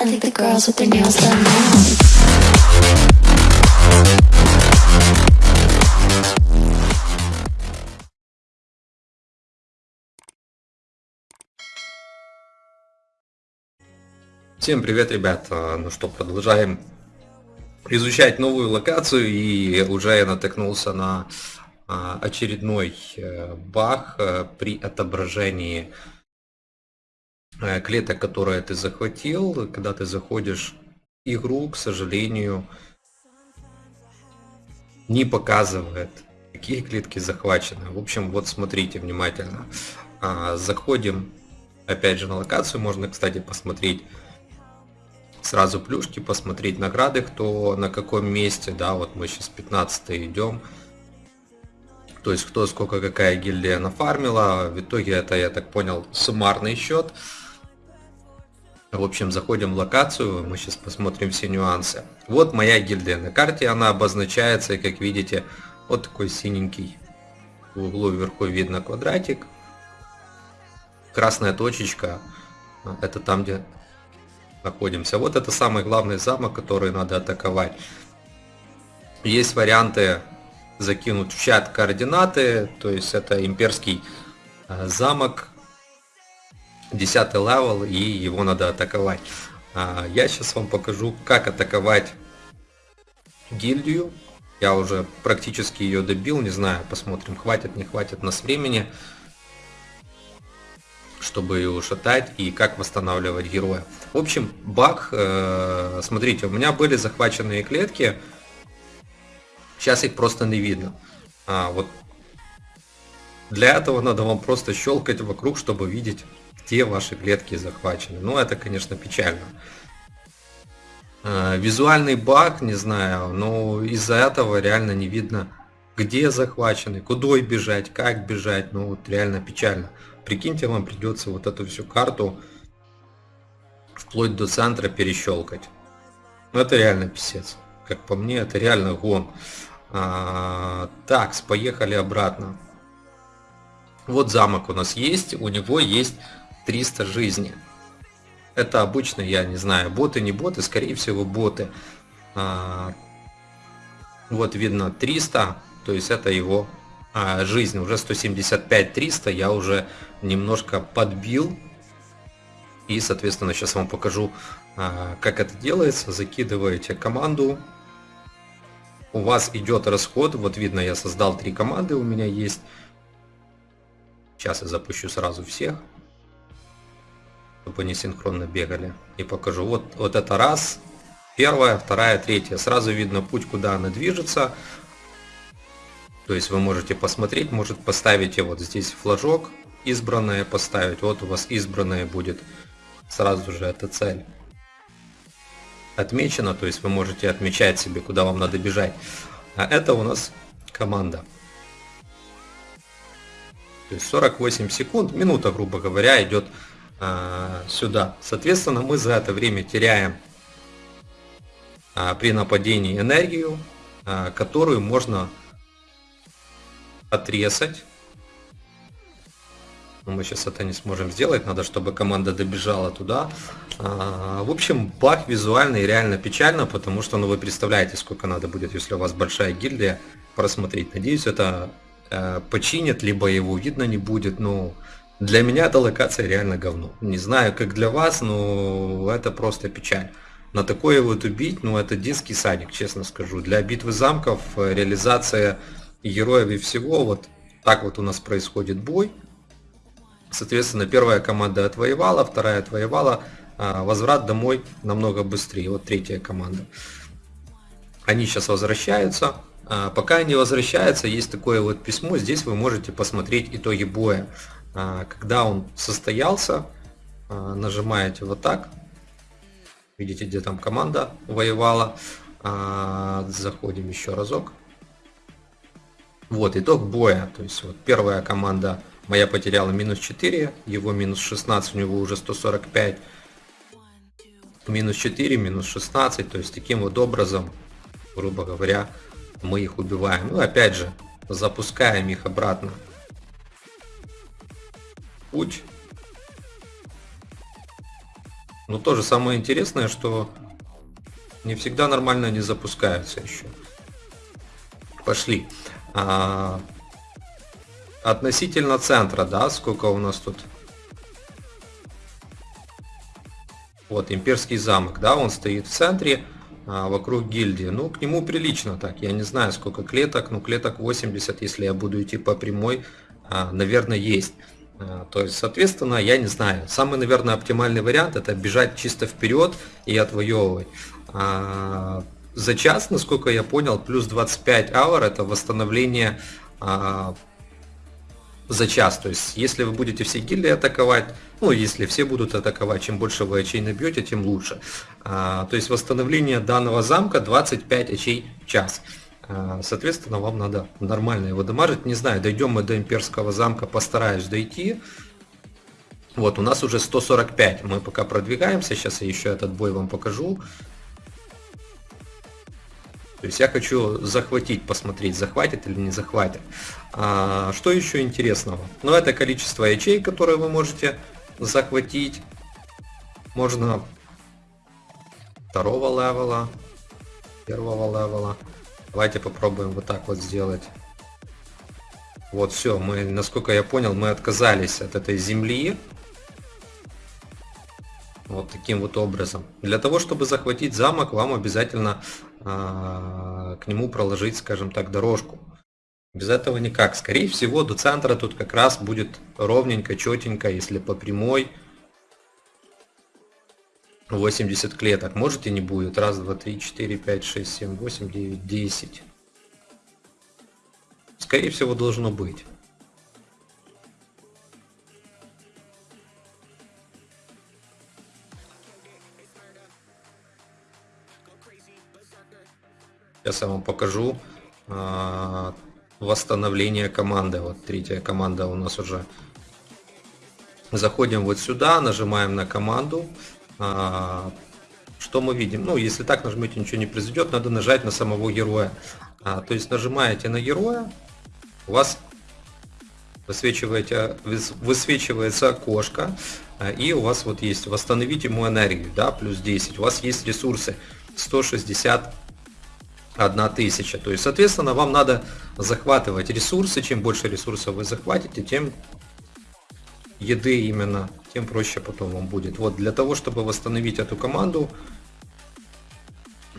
I think the girls with their nails done now. Всем привет, ребят! А, Ну что, продолжаем изучать новую локацию и уже я натыкнулся на а, очередной э, баг э, при отображении клеток, которые ты захватил. Когда ты заходишь в игру, к сожалению, не показывает, какие клетки захвачены. В общем, вот смотрите внимательно. А, Заходим опять же на локацию, можно, кстати, посмотреть сразу плюшки, посмотреть награды, кто на каком месте, да, вот мы сейчас 15 идем. То есть кто сколько какая гильдия нафармила. В итоге это, я так понял, суммарный счет. В общем, заходим в локацию, мы сейчас посмотрим все нюансы. Вот моя гильдия на карте, она обозначается, и как видите, вот такой синенький. В углу вверху видно квадратик. Красная точечка, это там, где находимся. Вот это самый главный замок, который надо атаковать. Есть варианты закинуть в чат координаты, то есть это имперский э, замок, 10 левел, и его надо атаковать. А, Я сейчас вам покажу, как атаковать гильдию. Я уже практически ее добил, не знаю, посмотрим, хватит, не хватит нас времени чтобы ее ушатать и как восстанавливать героя. В общем, баг, э, смотрите, у меня были захваченные клетки, сейчас их просто не видно. А, вот для этого надо вам просто щелкать вокруг, чтобы видеть, где ваши клетки захвачены. Ну, это, конечно, печально. Э, визуальный баг, не знаю, но из-за этого реально не видно, где захвачены, куда бежать, как бежать, ну вот реально печально. Прикиньте, вам придется вот эту всю карту вплоть до центра перещелкать. Ну это реально писец. Как по мне, это реально гон. А, так, поехали обратно. Вот замок у нас есть, у него есть 300 жизни. Это обычно, я не знаю, боты, не боты, скорее всего боты. А, вот видно 300, то есть это его а, жизнь. Уже 175-300 я уже немножко подбил. И, соответственно, сейчас вам покажу, а, как это делается. Закидываете команду. У вас идет расход. Вот видно, я создал три команды, у меня есть. Сейчас я запущу сразу всех, чтобы они синхронно бегали. И покажу. Вот, вот это раз, первая, вторая, третья. Сразу видно путь, куда она движется. То есть вы можете посмотреть, может поставить вот здесь флажок, избранное поставить. Вот у вас избранное будет сразу же эта цель отмечена, то есть вы можете отмечать себе, куда вам надо бежать. А это у нас команда. То есть 48 секунд, минута, грубо говоря, идет а, сюда. Соответственно, мы за это время теряем а, при нападении энергию, а, которую можно отрезать но мы сейчас это не сможем сделать, надо, чтобы команда добежала туда. А, в общем, баг визуальный реально печально, потому что, ну, вы представляете, сколько надо будет, если у вас большая гильдия, просмотреть. Надеюсь, это э, починят, либо его видно не будет, но для меня эта локация реально говно. Не знаю, как для вас, но это просто печаль. На такое вот убить, ну, это детский садик, честно скажу. Для битвы замков, э, реализация героев и всего, вот так вот у нас происходит бой. Соответственно, первая команда отвоевала, вторая отвоевала, а, возврат домой намного быстрее. Вот третья команда. Они сейчас возвращаются. А, пока они возвращаются, есть такое вот письмо. Здесь вы можете посмотреть итоги боя. А, когда он состоялся, нажимаете вот так. Видите, где там команда воевала. Заходим еще разок. Вот итог боя. То есть вот первая команда Моя потеряла минус 4, его минус 16, у него уже 145. Минус 4, минус 16, то есть таким вот образом, грубо говоря, мы их убиваем. Ну опять же, запускаем их обратно. Путь. Но тоже самое интересное, что не всегда нормально они запускаются еще. Пошли. А, относительно центра, да, сколько у нас тут? Вот, имперский замок, да, он стоит в центре, а, вокруг гильдии. Ну, к нему прилично так. Я не знаю, сколько клеток, но клеток 80, если я буду идти по прямой, а, наверное, есть. А, то есть, соответственно, я не знаю. Самый, наверное, оптимальный вариант это бежать чисто вперед и отвоевывать. А, за час, насколько я понял, плюс 25 аур это восстановление а, за час. То есть, если вы будете все гильдии атаковать, ну, если все будут атаковать, чем больше вы очей набьете, тем лучше. А, то есть, восстановление данного замка 25 очей в час. А, соответственно, вам надо нормально его дамажить. Не знаю, дойдем мы до имперского замка, постараюсь дойти. Вот, у нас уже 145. Мы пока продвигаемся. Сейчас я еще этот бой вам покажу. То есть я хочу захватить, посмотреть, захватит или не захватит. А, что еще интересного? Ну, это количество ячей, которые вы можете захватить. Можно второго левела, первого левела. Давайте попробуем вот так вот сделать. Вот все, мы, насколько я понял, мы отказались от этой земли. Вот таким вот образом. Для того, чтобы захватить замок, вам обязательно к нему проложить, скажем так, дорожку. Без этого никак. Скорее всего, до центра тут как раз будет ровненько, четенько, если по прямой. 80 клеток. Может и не будет. Раз, два, три, четыре, пять, шесть, семь, восемь, девять, десять. Скорее всего, должно быть. Сейчас я вам покажу а, восстановление команды. Вот третья команда у нас уже. Заходим вот сюда, нажимаем на команду. А, что мы видим? Ну, если так нажмете, ничего не произойдет, надо нажать на самого героя. А, то есть нажимаете на героя, у вас высвечиваете, высвечивается окошко, и у вас вот есть восстановить ему энергию, да, плюс 10. У вас есть ресурсы 160 1000. То есть, соответственно, вам надо захватывать ресурсы. Чем больше ресурсов вы захватите, тем еды именно, тем проще потом вам будет. Вот для того, чтобы восстановить эту команду,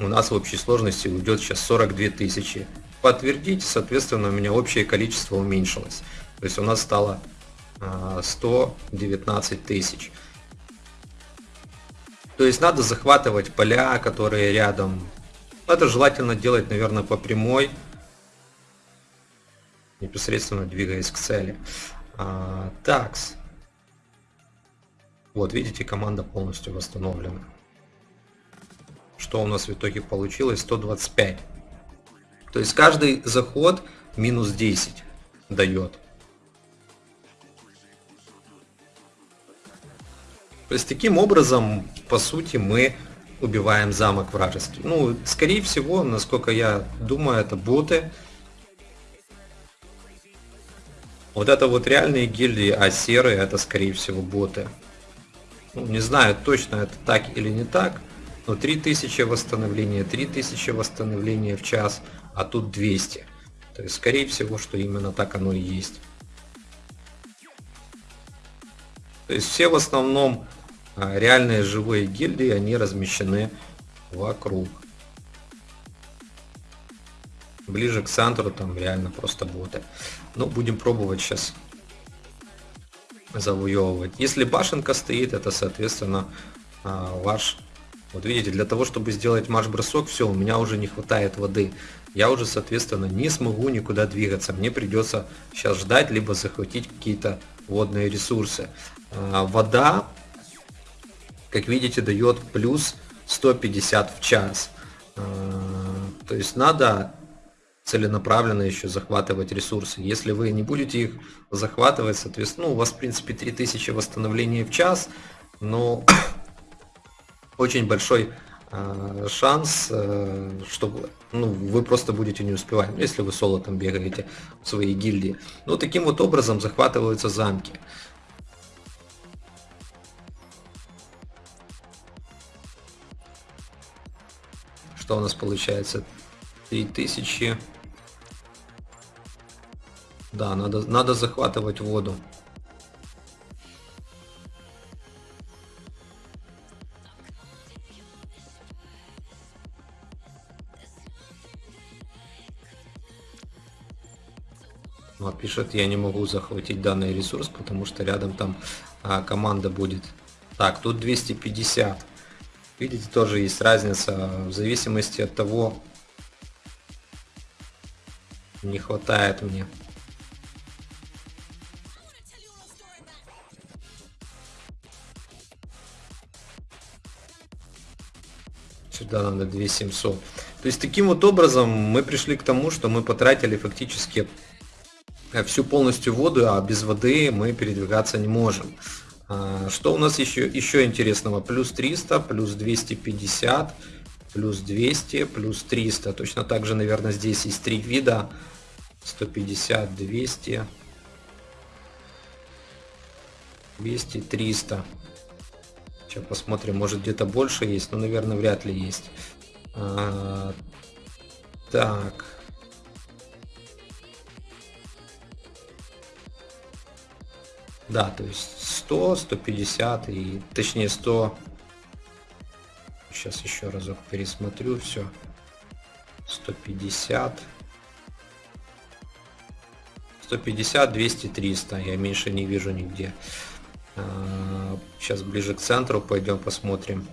у нас в общей сложности уйдет сейчас 42 тысячи. Подтвердить, соответственно, у меня общее количество уменьшилось. То есть у нас стало 119 а, тысяч. То есть надо захватывать поля, которые рядом это желательно делать, наверное, по прямой, непосредственно двигаясь к цели. А, такс. Вот, видите, команда полностью восстановлена. Что у нас в итоге получилось? 125. То есть каждый заход минус 10 дает. То есть таким образом, по сути, мы убиваем замок вражеский. Ну, скорее всего, насколько я думаю, это боты. Вот это вот реальные гильдии, а серые это скорее всего боты. Ну, не знаю точно это так или не так, но 3000 восстановления, 3000 восстановления в час, а тут 200. То есть скорее всего, что именно так оно и есть. То есть все в основном реальные живые гильдии, они размещены вокруг. Ближе к центру там реально просто боты. Ну, будем пробовать сейчас завоевывать. Если башенка стоит, это, соответственно, а, ваш... Вот видите, для того, чтобы сделать марш-бросок, все, у меня уже не хватает воды. Я уже, соответственно, не смогу никуда двигаться. Мне придется сейчас ждать, либо захватить какие-то водные ресурсы. А, вода как видите, дает плюс 150 в час. А, то есть надо целенаправленно еще захватывать ресурсы. Если вы не будете их захватывать, соответственно, ну, у вас, в принципе, 3000 восстановлений в час, но очень большой э, шанс, э, что ну, вы просто будете не успевать, если вы соло там бегаете в своей гильдии. Ну, таким вот образом захватываются замки. Что у нас получается? 3000. Да, надо, надо захватывать воду. Вот пишет, я не могу захватить данный ресурс, потому что рядом там а, команда будет. Так, тут 250. Видите, тоже есть разница в зависимости от того, не хватает мне. Сюда надо 2700. То есть таким вот образом мы пришли к тому, что мы потратили фактически Э, всю полностью воду, а без воды мы передвигаться не можем. А, что у нас еще, еще интересного? Плюс 300, плюс 250, плюс 200, плюс 300. Точно так же, наверное, здесь есть три вида. 150, 200, 200, 300. Сейчас посмотрим, может где-то больше есть, но, наверное, вряд ли есть. А, так. Да, то есть 100, 150 и точнее 100. Сейчас еще разок пересмотрю все. 150. 150, 200, 300. Я меньше не вижу нигде. Сейчас ближе к центру пойдем посмотрим.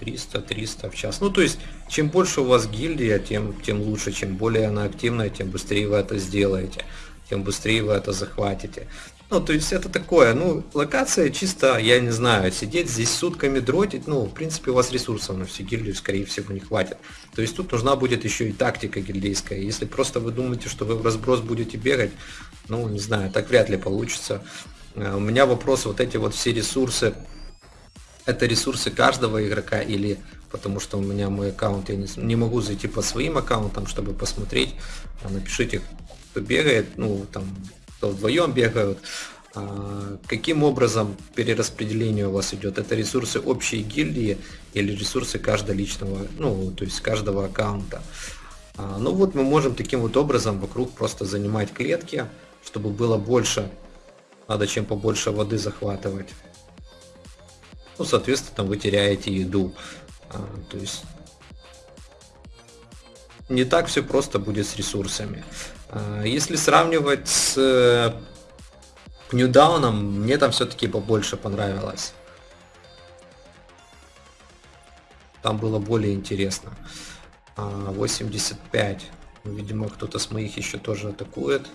300, 300 в час. Ну, то есть, чем больше у вас гильдия, тем, тем лучше. Чем более она активная, тем быстрее вы это сделаете тем быстрее вы это захватите. Ну, то есть это такое, ну, локация чисто, я не знаю, сидеть здесь сутками дротить, ну, в принципе, у вас ресурсов на всю гильдию, скорее всего, не хватит. То есть тут нужна будет еще и тактика гильдейская. Если просто вы думаете, что вы в разброс будете бегать, ну, не знаю, так вряд ли получится. Э, у меня вопрос, вот эти вот все ресурсы, это ресурсы каждого игрока или потому что у меня мой аккаунт, я не, не могу зайти по своим аккаунтам, чтобы посмотреть, напишите кто бегает, ну, там, кто вдвоем бегают, а, каким образом перераспределение у вас идет? Это ресурсы общей гильдии или ресурсы каждого личного, ну, то есть каждого аккаунта? А, ну вот мы можем таким вот образом вокруг просто занимать клетки, чтобы было больше, надо чем побольше воды захватывать. Ну, соответственно, там вы теряете еду. А, то есть не так все просто будет с ресурсами. А, если сравнивать с Ньюдауном, э, мне там все-таки побольше понравилось. Там было более интересно. 85. А, видимо, кто-то с моих еще тоже атакует.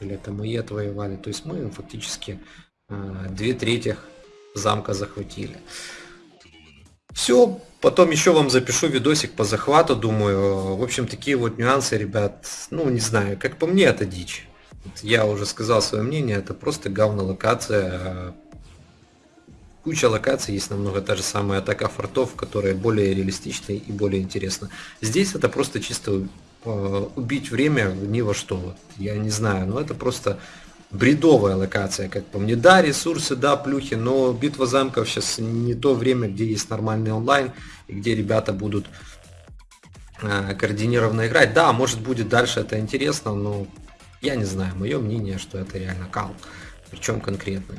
Или это мои отвоевали. То есть мы фактически а, две трети замка захватили. Все, потом еще вам запишу видосик по захвату, думаю. В общем, такие вот нюансы, ребят, ну, не знаю, как по мне, это дичь. Я уже сказал свое мнение, это просто говно локация. Куча локаций есть намного та же самая атака фортов, которая более реалистичная и более интересна. Здесь это просто чисто э, убить время ни во что. Я не знаю, но это просто бредовая локация, как по мне. Да, ресурсы, да, плюхи, но битва замков сейчас не то время, где есть нормальный онлайн, и где ребята будут э, координированно играть. Да, может будет дальше это интересно, но я не знаю, мое мнение, что это реально кал. Причем конкретный.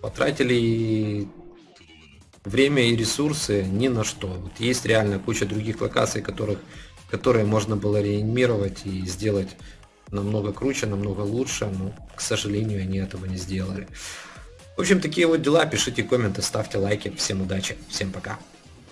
Потратили время и ресурсы ни на что. Вот есть реально куча других локаций, которых, которые можно было реанимировать и сделать намного круче, намного лучше, но, к сожалению, они этого не сделали. В общем, такие вот дела. Пишите комменты, ставьте лайки. Всем удачи, всем пока.